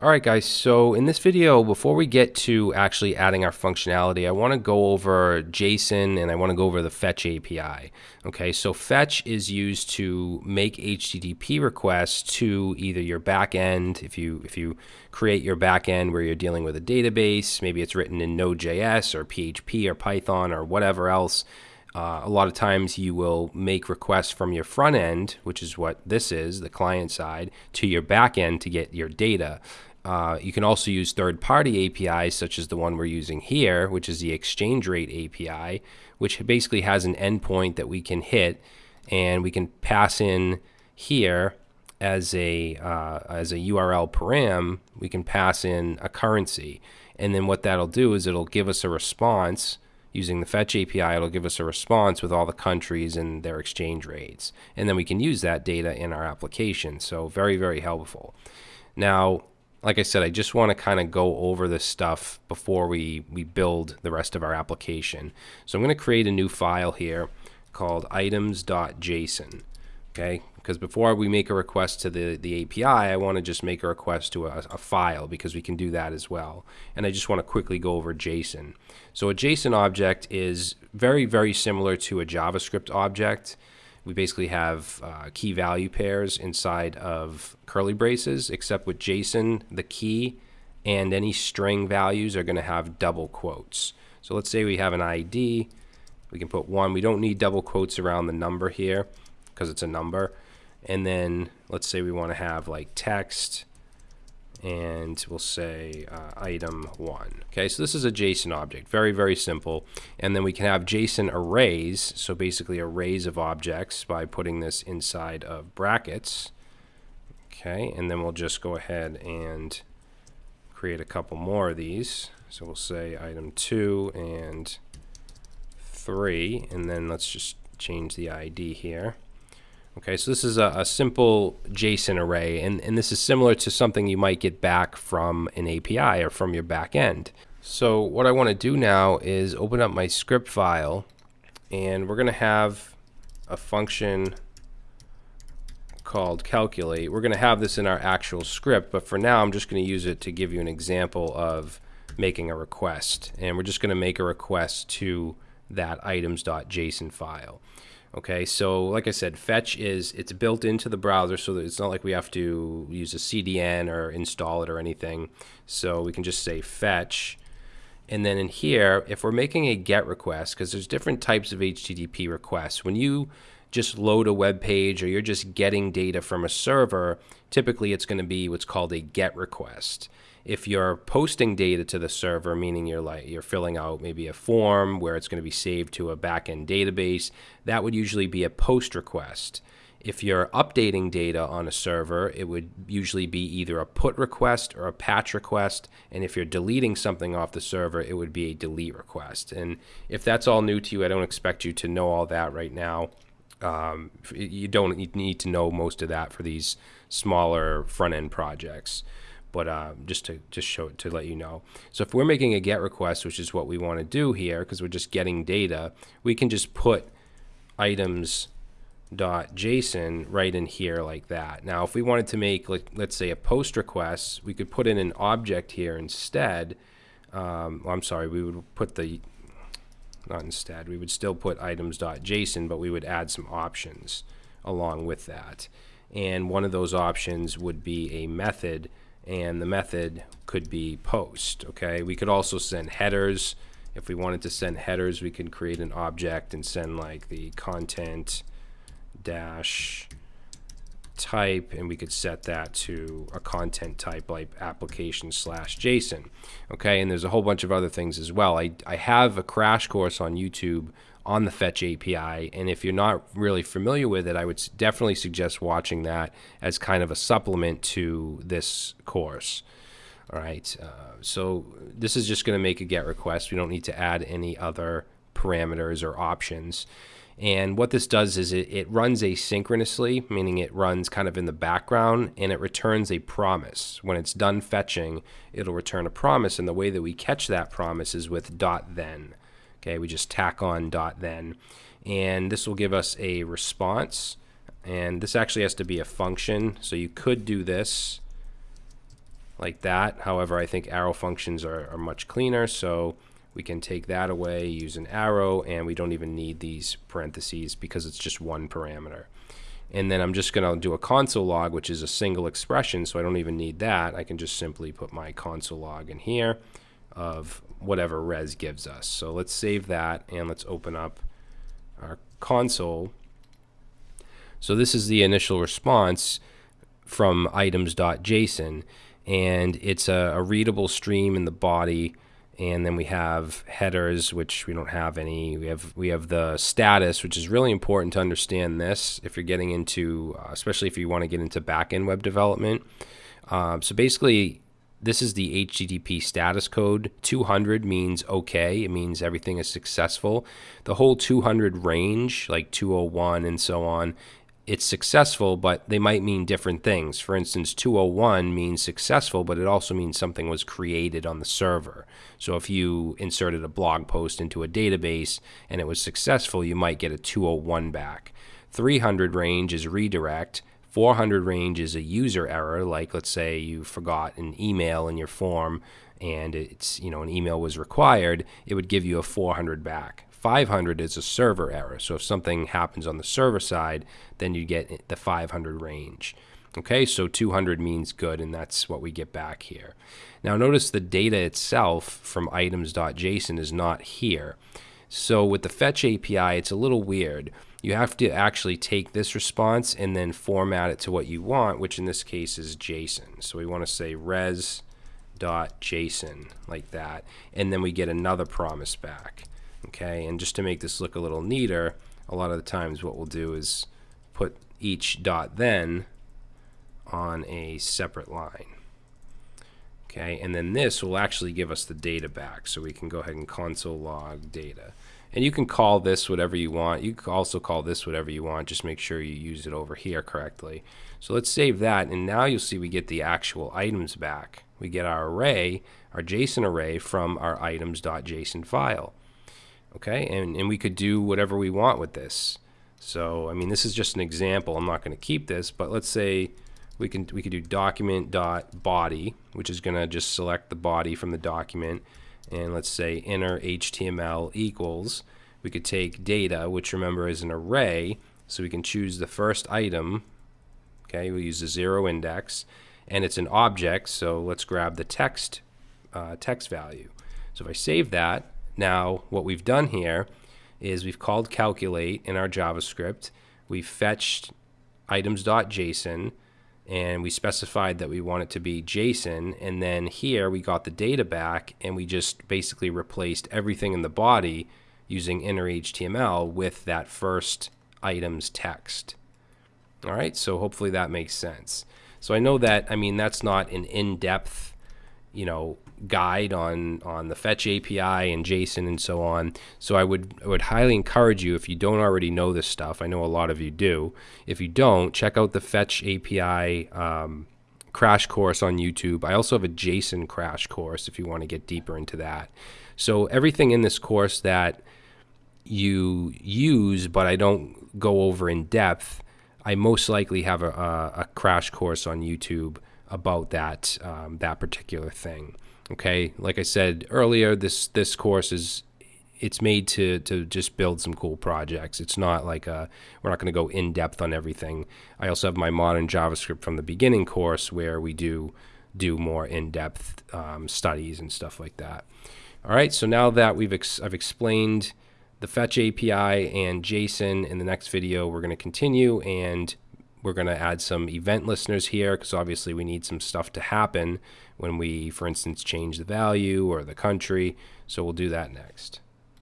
Alright guys, so in this video, before we get to actually adding our functionality, I want to go over JSON and I want to go over the fetch API. Okay, so fetch is used to make HTTP requests to either your backend, if you if you create your backend where you're dealing with a database, maybe it's written in Node.js or PHP or Python or whatever else. Uh, a lot of times you will make requests from your front end, which is what this is, the client side, to your back end to get your data. Uh, you can also use third-party APIs, such as the one we're using here, which is the exchange rate API, which basically has an endpoint that we can hit, and we can pass in here as a uh, as a URL param. We can pass in a currency, and then what that'll do is it'll give us a response using the fetch API. It'll give us a response with all the countries and their exchange rates, and then we can use that data in our application. So very very helpful. Now like I said, I just want to kind of go over this stuff before we, we build the rest of our application. So I'm going to create a new file here called items.json. Okay, because before we make a request to the, the API, I want to just make a request to a, a file because we can do that as well. And I just want to quickly go over JSON. So a JSON object is very, very similar to a JavaScript object we basically have uh, key value pairs inside of curly braces, except with JSON, the key and any string values are going to have double quotes. So let's say we have an ID. We can put one. We don't need double quotes around the number here because it's a number. And then let's say we want to have like text and we'll say uh, item one. Okay, so this is a JSON object, very, very simple. And then we can have JSON arrays, so basically arrays of objects by putting this inside of brackets. Okay, and then we'll just go ahead and create a couple more of these. So we'll say item two and three, and then let's just change the ID here. Okay, so this is a, a, simple JSON array, and, and this is similar to something you might get back from an API or from your back end. So what I want to do now is open up my script file, and we're going to have a function called calculate. We're going to have this in our actual script, but for now I'm just going to use it to give you an example of making a request. And we're just going to make a request to that items.json file. Okay, so like I said, fetch is it's built into the browser so that it's not like we have to use a CDN or install it or anything. So we can just say fetch. And then in here, if we're making a GET request, because there's different types of HTTP requests, when you just load a web page or you're just getting data from a server, typically it's going to be what's called a GET request if you're posting data to the server, meaning you're like you're filling out maybe a form where it's going to be saved to a backend database, that would usually be a post request. If you're updating data on a server, it would usually be either a put request or a patch request. And if you're deleting something off the server, it would be a delete request. And if that's all new to you, I don't expect you to know all that right now. Um, you don't need to know most of that for these smaller front end projects but uh, just to just show to let you know. So if we're making a GET request, which is what we want to do here, because we're just getting data, we can just put items dot JSON right in here like that. Now, if we wanted to make, like, let's say, a post request, we could put in an object here instead. Um, well, I'm sorry, we would put the not instead. We would still put items.json, but we would add some options along with that. And one of those options would be a method and the method could be post okay we could also send headers if we wanted to send headers we could create an object and send like the content dash type and we could set that to a content type like application slash JSON okay and there's a whole bunch of other things as well I, I have a crash course on YouTube on the Fetch API. And if you're not really familiar with it, I would definitely suggest watching that as kind of a supplement to this course. All right, uh, so this is just going to make a GET request. We don't need to add any other parameters or options. And what this does is it, it runs asynchronously, meaning it runs kind of in the background and it returns a promise. When it's done fetching, it'll return a promise. And the way that we catch that promise is with dot then. Okay, we just tack on dot then. And this will give us a response. And this actually has to be a function. So you could do this like that. However, I think arrow functions are, are much cleaner, so we can take that away, use an arrow, and we don't even need these parentheses because it's just one parameter. And then I'm just going to do a console log, which is a single expression, so I don't even need that. I can just simply put my console log in here of whatever res gives us. So let's save that, and let's open up our console. So this is the initial response from items.json, and it's a, a readable stream in the body and then we have headers which we don't have any. We have we have the status which is really important to understand this if you're getting into uh, especially if you want to get into backend web development. Um, so basically this is the HTTP status code. 200 means okay. It means everything is successful. The whole 200 range like 201 and so on it's successful, but they might mean different things. For instance, 201 means successful, but it also means something was created on the server. So if you inserted a blog post into a database and it was successful, you might get a 201 back. 300 range is redirect. 400 range is a user error, like let's say you forgot an email in your form and it's, you know, an email was required, it would give you a 400 back. 500 is a server error. So if something happens on the server side, then you get the 500 range. Okay, so 200 means good, and that's what we get back here. Now notice the data itself from items.json is not here. So with the fetch API, it's a little weird. You have to actually take this response and then format it to what you want, which in this case is JSON. So we want to say res.json like that, and then we get another promise back okay? And just to make this look a little neater a lot of the times what we'll do is put each dot then on a separate line okay? And then this will actually give us the data back. So we can go ahead and console log data. And you can call this whatever you want. You can also call this whatever you want. Just make sure you use it over here correctly. So let's save that. And now you'll see we get the actual items back. We get our array our JSON array from our items.json file okay? And, and we could do whatever we want with this. So I mean this is just an example. I'm not going to keep this but let's say we can we could do document dot body which is going to just select the body from the document. And let's say inner HTML equals we could take data which remember is an array so we can choose the first item okay? We'll use the zero index and it's an object so let's grab the text uh, text value. So if I save that now, what we've done here is we've called calculate in our JavaScript. We've fetched items.json and we specified that we want it to be JSON. And then here we got the data back and we just basically replaced everything in the body using inner HTML with that first item's text. All right, so hopefully that makes sense. So I know that, I mean, that's not an in-depth, you know, guide on on the fetch API and JSON and so on. So I would I would highly encourage you if you don't already know this stuff. I know a lot of you do. If you don't, check out the fetch API um, crash course on YouTube. I also have a JSON crash course if you want to get deeper into that. So everything in this course that you use, but I don't go over in depth, I most likely have a, a, a crash course on YouTube about that um, that particular thing. Okay, like I said earlier, this this course is it's made to to just build some cool projects. It's not like a, we're not going to go in depth on everything. I also have my modern JavaScript from the beginning course where we do do more in depth um, studies and stuff like that. All right, so now that we've ex I've explained the fetch API and JSON in the next video, we're going to continue and we're going to add some event listeners here because obviously we need some stuff to happen when we, for instance, change the value or the country. So we'll do that next.